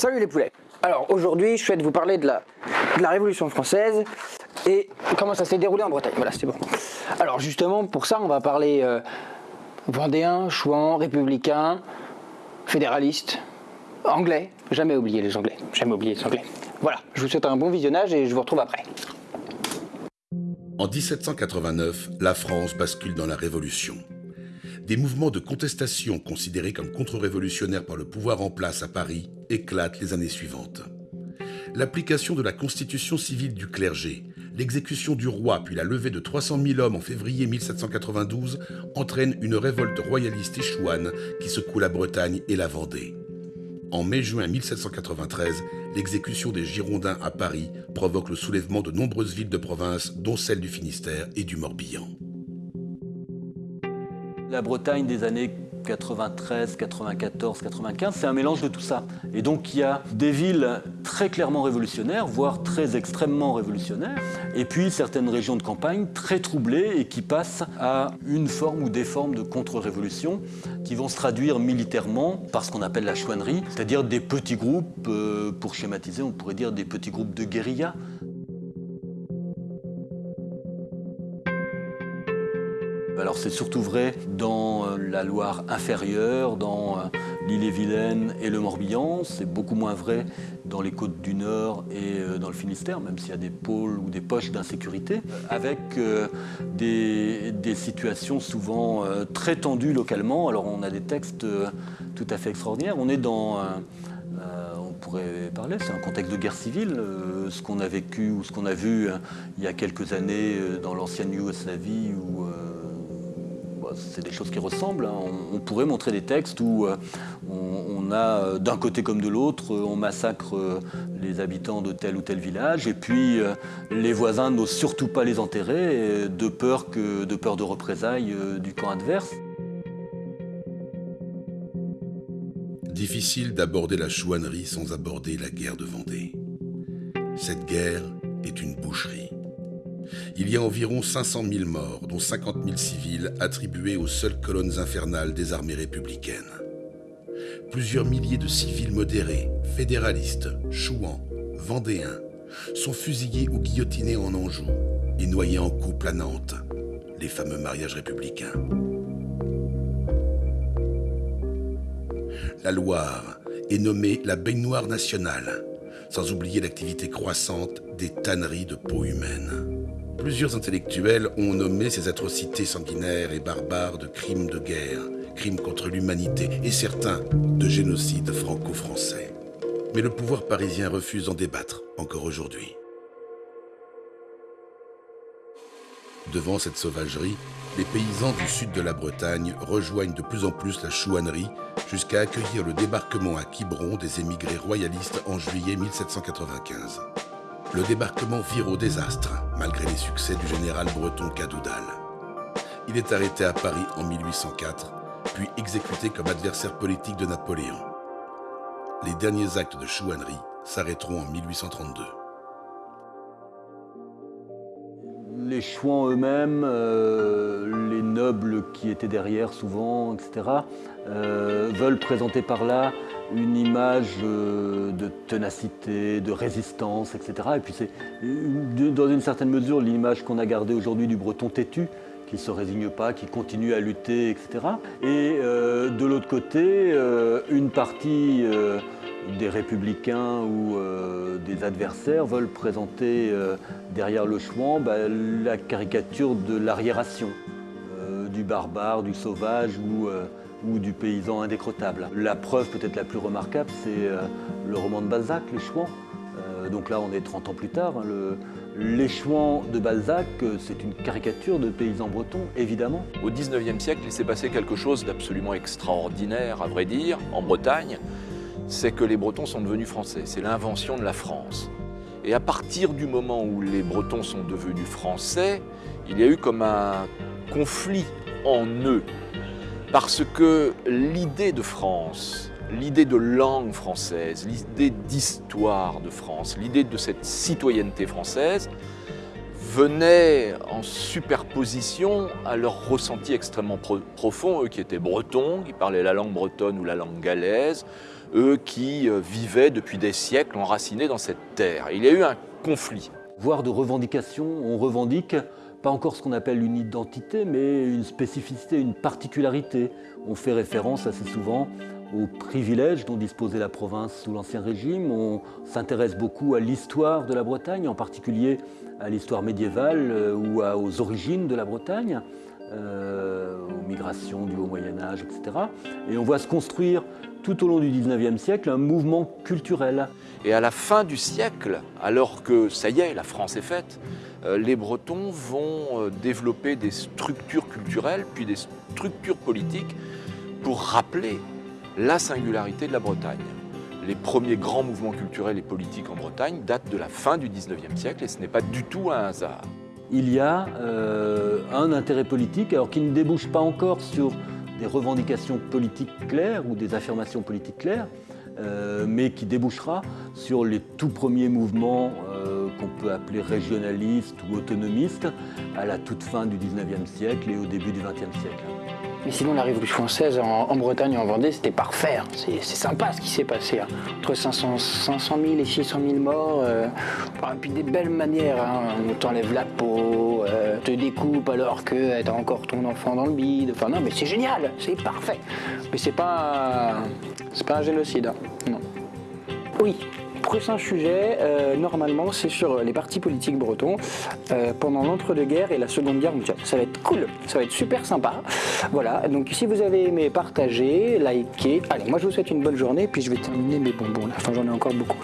Salut les poulets Alors aujourd'hui je souhaite vous parler de la, Révolution française et comment ça s'est déroulé en Bretagne. Voilà c'est bon. Alors justement pour ça on va parler euh, vendéen, chouan, républicain, fédéraliste, anglais. Jamais oublier les anglais, jamais oublier les anglais. Voilà, je vous souhaite un bon visionnage et je vous retrouve après. En 1789, la France bascule dans la Révolution. Des mouvements de contestation considérés comme contre-révolutionnaires par le pouvoir en place à Paris éclatent les années suivantes. L'application de la constitution civile du clergé, l'exécution du roi puis la levée de 300 000 hommes en février 1792 entraînent une révolte royaliste et chouane qui secoue la Bretagne et la Vendée. En mai-juin 1793, l'exécution des Girondins à Paris provoque le soulèvement de nombreuses villes de province, dont celle du Finistère et du Morbihan. La Bretagne des années 93, 94, 95, c'est un mélange de tout ça. Et donc il y a des villes très clairement révolutionnaires, voire très extrêmement révolutionnaires, et puis certaines régions de campagne très troublées et qui passent à une forme ou des formes de contre-révolution qui vont se traduire militairement par ce qu'on appelle la chouannerie, c'est-à-dire des petits groupes, euh, pour schématiser, on pourrait dire des petits groupes de guérilla, Alors c'est surtout vrai dans euh, la Loire inférieure, dans euh, l'île-et-Vilaine et le Morbihan. C'est beaucoup moins vrai dans les côtes du Nord et euh, dans le Finistère, même s'il y a des pôles ou des poches d'insécurité, avec des, situations souvent très tendues localement. Alors on a des textes tout à fait extraordinaires. On est dans... on pourrait parler, c'est un contexte de guerre civile, ce qu'on a vécu ou ce qu'on a vu il y a quelques années dans l'ancienne Yougoslavie ou c'est des choses qui ressemblent. Hein. On, pourrait montrer des textes où euh, on, a, euh, d'un côté comme de l'autre, euh, on massacre les habitants de tel ou tel village, et puis les voisins n'osent surtout pas les enterrer, de peur, que, de, peur de représailles du camp adverse. Difficile d'aborder la chouannerie sans aborder la guerre de Vendée. Cette guerre est une boucherie il y a environ 500 000 morts, dont 50 000 civils, attribués aux seules colonnes infernales des armées républicaines. Plusieurs milliers de civils modérés, fédéralistes, chouans, vendéens, sont fusillés ou guillotinés en Anjou et noyés en couple à Nantes, les fameux mariages républicains. La Loire est nommée la baignoire nationale, sans oublier l'activité croissante des tanneries de peau humaine. Plusieurs intellectuels ont nommé ces atrocités sanguinaires et barbares de crimes de guerre, crimes contre l'humanité et certains de génocide franco-français. Mais le pouvoir parisien refuse d'en débattre, encore aujourd'hui. Devant cette sauvagerie, les paysans du sud de la Bretagne rejoignent de plus en plus la chouannerie jusqu'à accueillir le débarquement à Quiberon des émigrés royalistes en juillet 1795 le débarquement vire au désastre, malgré les succès du général breton Cadoudal. Il est arrêté à Paris en 1804, puis exécuté comme adversaire politique de Napoléon. Les derniers actes de chouannerie s'arrêteront en 1832. Les chouans eux-mêmes, euh, les nobles qui étaient derrière souvent, etc., euh, veulent présenter par là une image euh, de ténacité, de résistance, etc. Et puis c'est dans une certaine mesure l'image qu'on a gardée aujourd'hui du breton têtu, qui ne se résigne pas, qui continue à lutter, etc. Et euh, de l'autre côté, euh, une partie des républicains ou des adversaires veulent présenter derrière le chouan bah, la caricature de l'arriération, du barbare, du sauvage ou ou du paysan indécrottable. La preuve peut-être la plus remarquable, c'est euh, le roman de Balzac, Les Chouans. Euh, donc là, on est 30 ans plus tard. Hein, le, les Chouans de Balzac, euh, c'est une caricature de paysans bretons, évidemment. Au 19e siècle, il s'est passé quelque chose d'absolument extraordinaire, à vrai dire, en Bretagne. C'est que les Bretons sont devenus français. C'est l'invention de la France. Et à partir du moment où les Bretons sont devenus français, il y a eu comme un conflit en eux parce que l'idée de France, l'idée de langue française, l'idée d'histoire de France, l'idée de cette citoyenneté française venait en superposition à leur ressenti extrêmement profond, eux qui étaient bretons, qui parlaient la langue bretonne ou la langue galaise, eux qui euh, vivaient depuis des siècles enracinés dans cette terre. Il y a eu un conflit. Voire de revendication, on revendique pas encore ce qu'on appelle une identité, mais une spécificité, une particularité. On fait référence assez souvent aux privilèges dont disposait la province sous l'Ancien Régime. On s'intéresse beaucoup à l'histoire de la Bretagne, en particulier à l'histoire médiévale euh, ou aux origines de la Bretagne, euh, aux migrations du Haut Moyen Âge, etc. Et on voit se construire tout au long du 19e siècle un mouvement culturel. Et à la fin du siècle, alors que ça y est, la France est faite, euh, les Bretons vont développer des structures culturelles, puis des structures politiques pour rappeler la singularité de la Bretagne. Les premiers grands mouvements culturels et politiques en Bretagne datent de la fin du 19e siècle et ce n'est pas du tout un hasard. Il y a euh, un intérêt politique, alors qui ne débouche pas encore sur des revendications politiques claires ou des affirmations politiques claires, euh, mais qui débouchera sur les tout premiers mouvements euh, qu'on peut appeler régionalistes ou autonomistes à la toute fin du 19e siècle et au début du 20e siècle. Mais sinon, la Révolution française en, Bretagne et en Vendée, c'était parfait. Hein. C'est sympa ce qui s'est passé. Hein. Entre 500, 500 000 et 600 000 morts. Euh, et puis des belles manières. Hein. On t'enlève la peau, te découpe alors que t'as encore ton enfant dans le bide. Enfin, non, mais c'est génial, c'est parfait. Mais c'est pas, c'est pas un génocide. Hein. Non. Oui, prochain sujet, euh, normalement, c'est sur les partis politiques bretons euh, pendant l'entre-deux-guerres et la Seconde Guerre mondiale. Ça va être cool, ça va être super sympa. Voilà, donc si vous avez aimé, partagez, likez. Allez, moi je vous souhaite une bonne journée, puis je vais terminer mes bonbons. Enfin, j'en ai encore beaucoup.